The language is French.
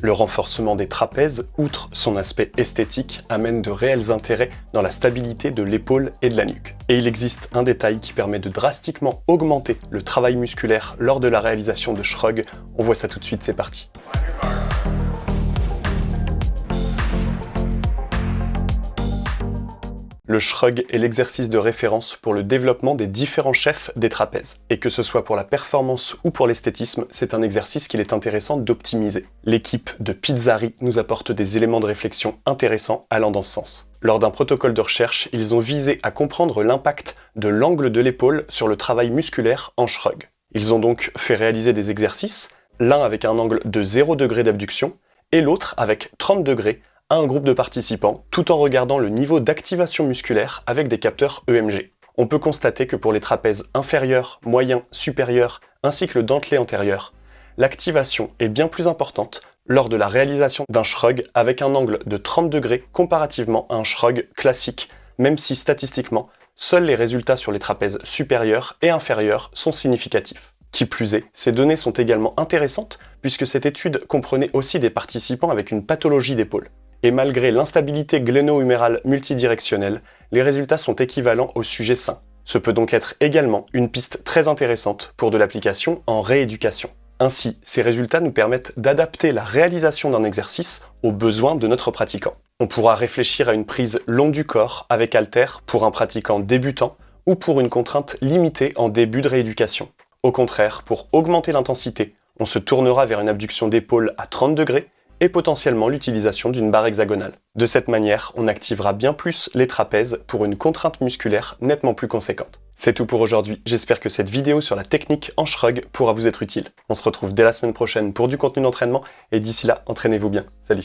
Le renforcement des trapèzes, outre son aspect esthétique, amène de réels intérêts dans la stabilité de l'épaule et de la nuque. Et il existe un détail qui permet de drastiquement augmenter le travail musculaire lors de la réalisation de shrug. On voit ça tout de suite, c'est parti. Le shrug est l'exercice de référence pour le développement des différents chefs des trapèzes. Et que ce soit pour la performance ou pour l'esthétisme, c'est un exercice qu'il est intéressant d'optimiser. L'équipe de Pizzari nous apporte des éléments de réflexion intéressants allant dans ce sens. Lors d'un protocole de recherche, ils ont visé à comprendre l'impact de l'angle de l'épaule sur le travail musculaire en shrug. Ils ont donc fait réaliser des exercices, l'un avec un angle de 0 degré d'abduction et l'autre avec 30 degrés à un groupe de participants tout en regardant le niveau d'activation musculaire avec des capteurs EMG. On peut constater que pour les trapèzes inférieurs, moyens, supérieurs, ainsi que le dentelé antérieur, l'activation est bien plus importante lors de la réalisation d'un shrug avec un angle de 30 degrés comparativement à un shrug classique, même si statistiquement, seuls les résultats sur les trapèzes supérieurs et inférieurs sont significatifs. Qui plus est, ces données sont également intéressantes puisque cette étude comprenait aussi des participants avec une pathologie d'épaule et malgré l'instabilité gléno-humérale multidirectionnelle, les résultats sont équivalents au sujet sain. Ce peut donc être également une piste très intéressante pour de l'application en rééducation. Ainsi, ces résultats nous permettent d'adapter la réalisation d'un exercice aux besoins de notre pratiquant. On pourra réfléchir à une prise long du corps avec halter pour un pratiquant débutant ou pour une contrainte limitée en début de rééducation. Au contraire, pour augmenter l'intensité, on se tournera vers une abduction d'épaule à 30 degrés et potentiellement l'utilisation d'une barre hexagonale. De cette manière, on activera bien plus les trapèzes pour une contrainte musculaire nettement plus conséquente. C'est tout pour aujourd'hui, j'espère que cette vidéo sur la technique en shrug pourra vous être utile. On se retrouve dès la semaine prochaine pour du contenu d'entraînement, et d'ici là, entraînez-vous bien. Salut